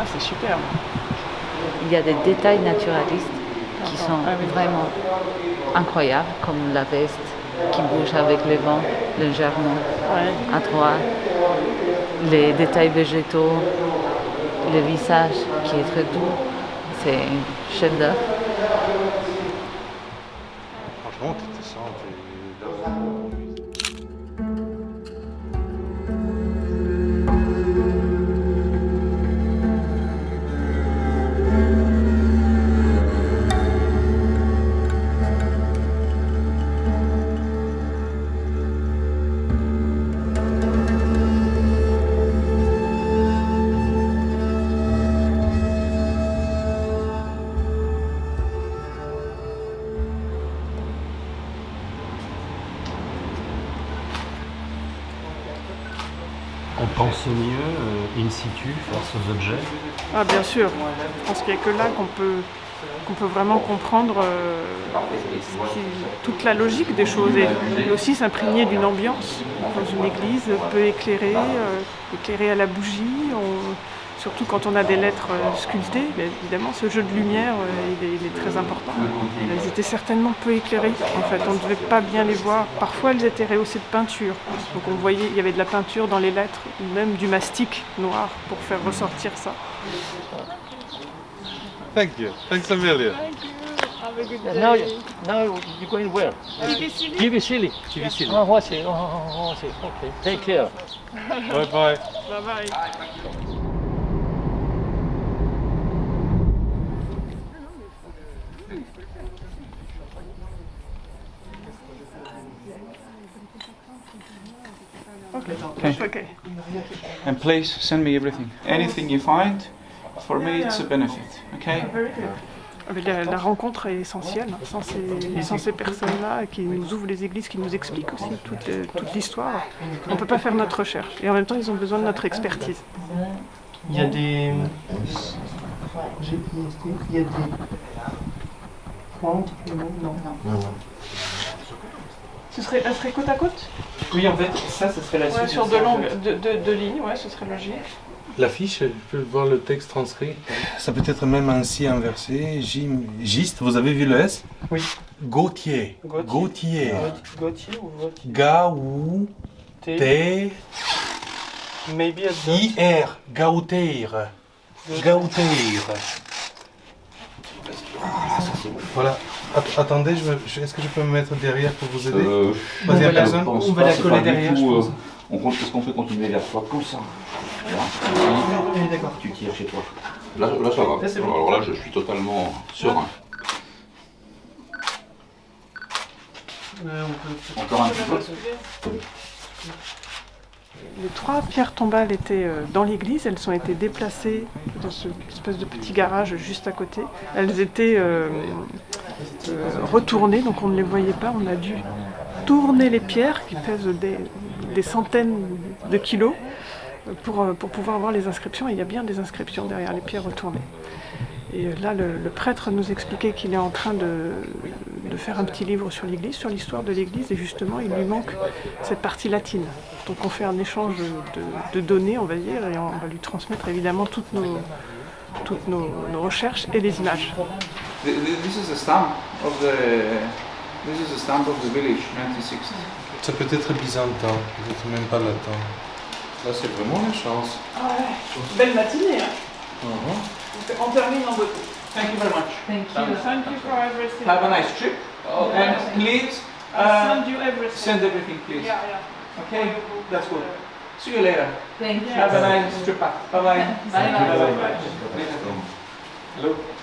Ah, c'est superbe. Il y a des détails naturalistes qui sont ah, vraiment incroyables, comme la veste qui bouge avec le vent légèrement à droite, les détails végétaux, le visage qui est très doux. C'est un chef d'œuvre. Franchement, tu te sens. On pense mieux euh, in situ face aux objets. Ah, bien sûr. Je pense qu'il n'y a que là qu'on peut, vraiment comprendre euh, toute la logique des choses et, aussi s'imprégner d'une ambiance dans une église peu éclairée, euh, éclairée à la bougie. Surtout quand on a des lettres euh, sculptées, évidemment, ce jeu de lumière, euh, il, est, il est très important. Elles étaient certainement peu éclairées. En fait, on ne devait pas bien les voir. Parfois, elles étaient rehaussées de peinture. Donc, on voyait, il y avait de la peinture dans les lettres, ou même du mastic noir pour faire ressortir ça. Thank you. Thanks a million. Now, now you're going where? Kivisili. Kivisili. Oh, what's it? Oh, oh, what's it? Okay. Take care. Bye bye. Bye bye. Okay. Okay. And please send me everything. Anything you find, for me it's a benefit. Okay? La, la rencontre est essentielle. hein. Sans ces, sans ces personnes-là qui nous ouvrent les églises, qui nous expliquent aussi toute, euh, toute l'histoire, on ne peut pas faire notre recherche. Et en même temps, ils ont besoin de notre expertise. Il y a des. J'ai- Il y a des. Pointes Non. Ce serait, elle serait côte à côte? Oui, en fait, ça, ce serait la Ouais, suite. sur de deux, ça, en longues, fait. deux, deux- deux lignes, ouais, ce serait logique. L'affiche, je peux voir le texte transcrit. Ça peut être même ainsi inversé. Gim- Giste, vous avez vu le S? Oui. Gautier. Gautier. Gautier. Gauthier ou Gauthier? Gaou. T. T. Maybe at the. I-R. Gauteir. Gauteir. Voilà. Att- attendez, je me- je- est-ce que je peux me mettre derrière pour vous aider? Euh, On va la- personne on va la coller derrière, je tout, pense. euh, on compte, est-ce qu'on fait continuer vers toi comme ça Là, Oui, d'accord. tu tires chez toi. Là, là ça va. Là, c'est bon. Alors là, je suis totalement serein. Euh, on peut- Encore un petit peu. Les trois pierres tombales étaient euh, dans l'église, elles ont été déplacées dans ce espèce de petit garage juste à côté. Elles étaient euh, euh, retournées, donc on ne les voyait pas. On a dû tourner les pierres qui pèsent des, centaines de kilos pour, euh, pour pouvoir voir les inscriptions. Et il y a bien des inscriptions derrière les pierres retournées. Et là, le, prêtre nous expliquait qu'il est en train de, de faire un petit livre sur l'Église, sur l'histoire de l'Église, et justement, il lui manque cette partie latine. Donc on fait un échange de, données, on va dire, et on va lui transmettre évidemment toutes nos, toutes nos recherches et les images. Th- th- This is a stamp of the. This is a stamp of the village, 1960. Ça peut être byzantin, peut-être même pas latin. Là, c'est vraiment la chance. Belle matinée, hein On termine en beauté. Thank you very much. Thank Thank you for everything. Have a nice trip. And please uh, send you everything. send everything, please. Yeah, yeah. Okay, that's good. See you later. Thank you. Have a nice trip back. Bye bye. Bye bye. Hello. Déjate morir,